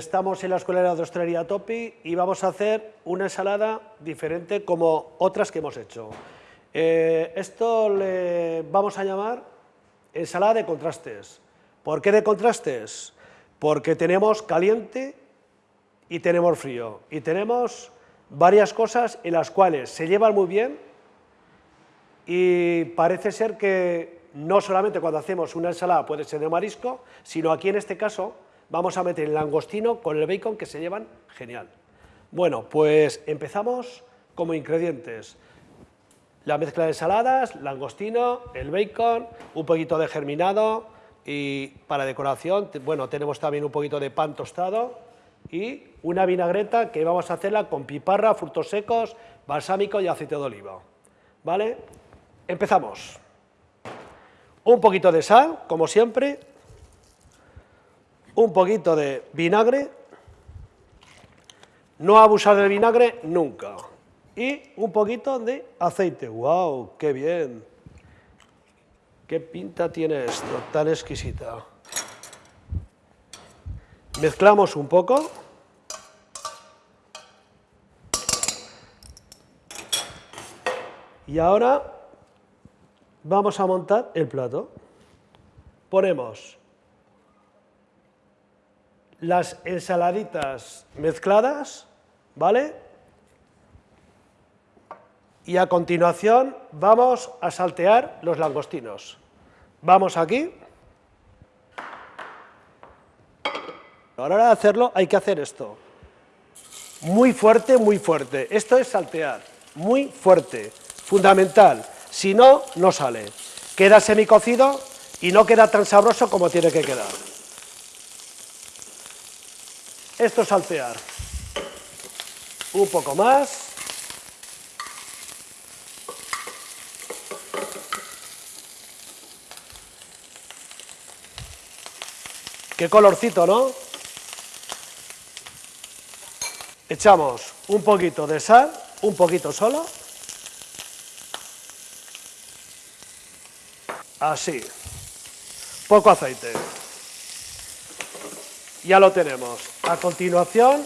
Estamos en la Escuela de Hostelería Topi y vamos a hacer una ensalada diferente como otras que hemos hecho. Eh, esto le vamos a llamar ensalada de contrastes. ¿Por qué de contrastes? Porque tenemos caliente y tenemos frío. Y tenemos varias cosas en las cuales se llevan muy bien y parece ser que no solamente cuando hacemos una ensalada puede ser de marisco, sino aquí en este caso vamos a meter el langostino con el bacon que se llevan genial. Bueno, pues empezamos como ingredientes. La mezcla de ensaladas, langostino, el bacon, un poquito de germinado y para decoración, bueno, tenemos también un poquito de pan tostado y una vinagreta que vamos a hacerla con piparra, frutos secos, balsámico y aceite de oliva. ¿Vale? Empezamos. Un poquito de sal, como siempre, un poquito de vinagre, no abusar del vinagre nunca, y un poquito de aceite. ¡Wow! ¡Qué bien! ¡Qué pinta tiene esto, tan exquisita! Mezclamos un poco. Y ahora vamos a montar el plato. Ponemos las ensaladitas mezcladas, ¿vale? Y a continuación vamos a saltear los langostinos. Vamos aquí. A la hora de hacerlo hay que hacer esto. Muy fuerte, muy fuerte. Esto es saltear. Muy fuerte. Fundamental. Si no, no sale. Queda semicocido y no queda tan sabroso como tiene que quedar. Esto es saltear. Un poco más. Qué colorcito, ¿no? Echamos un poquito de sal, un poquito solo. Así. Poco aceite. Ya lo tenemos. A continuación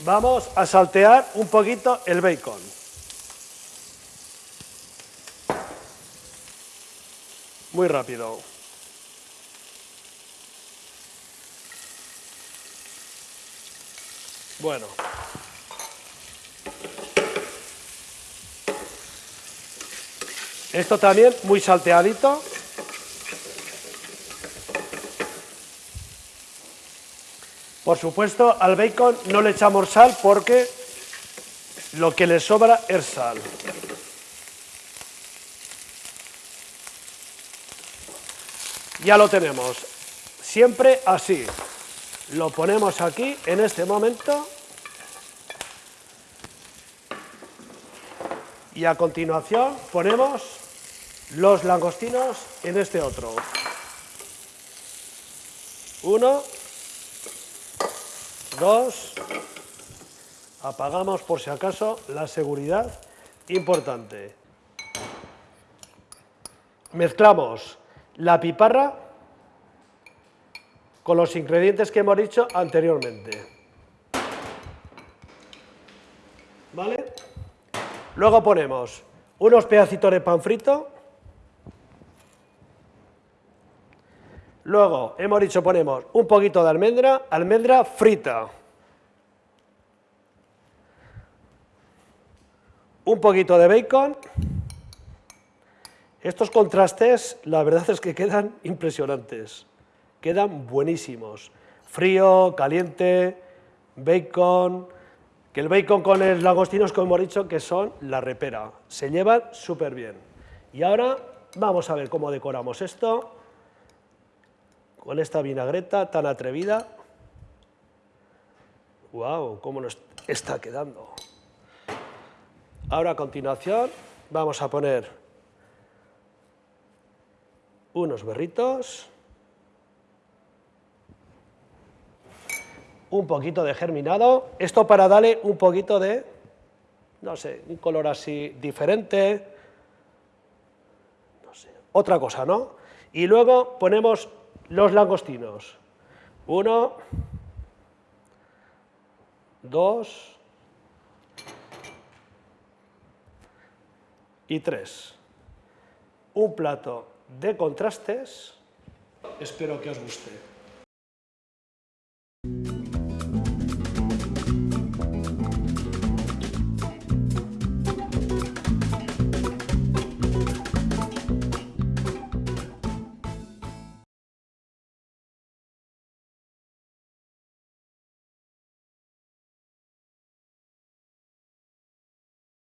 vamos a saltear un poquito el bacon. Muy rápido. Bueno. Esto también muy salteadito. Por supuesto, al bacon no le echamos sal porque lo que le sobra es sal. Ya lo tenemos. Siempre así. Lo ponemos aquí, en este momento. Y a continuación ponemos los langostinos en este otro. Uno, Dos. Apagamos por si acaso la seguridad. Importante. Mezclamos la piparra con los ingredientes que hemos dicho anteriormente. ¿Vale? Luego ponemos unos pedacitos de pan frito. Luego, hemos dicho, ponemos un poquito de almendra, almendra frita. Un poquito de bacon. Estos contrastes, la verdad es que quedan impresionantes. Quedan buenísimos. Frío, caliente, bacon, que el bacon con el langostinos, como hemos dicho, que son la repera. Se llevan súper bien. Y ahora vamos a ver cómo decoramos esto con esta vinagreta tan atrevida. ¡Wow! ¿Cómo nos está quedando? Ahora a continuación vamos a poner unos berritos, un poquito de germinado, esto para darle un poquito de, no sé, un color así diferente, no sé, otra cosa, ¿no? Y luego ponemos los langostinos. Uno, dos y tres. Un plato de contrastes. Espero que os guste.